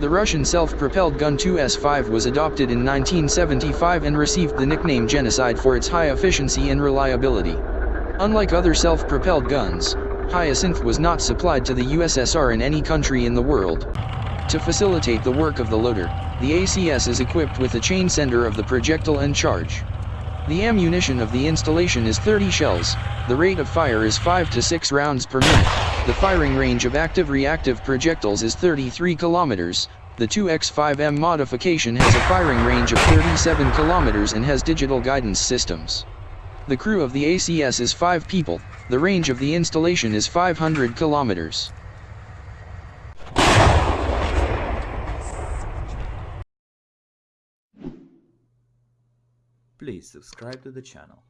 The Russian self-propelled gun 2S5 was adopted in 1975 and received the nickname Genocide for its high efficiency and reliability. Unlike other self-propelled guns, Hyacinth was not supplied to the USSR in any country in the world. To facilitate the work of the loader, the ACS is equipped with a chain sender of the projectile and charge. The ammunition of the installation is 30 shells, the rate of fire is 5 to 6 rounds per minute, the firing range of active-reactive projectiles is 33 kilometers, the 2S5M modification has a firing range of 37 kilometers and has digital guidance systems. The crew of the ACS is 5 people, the range of the installation is 500 kilometers. Please subscribe to the channel.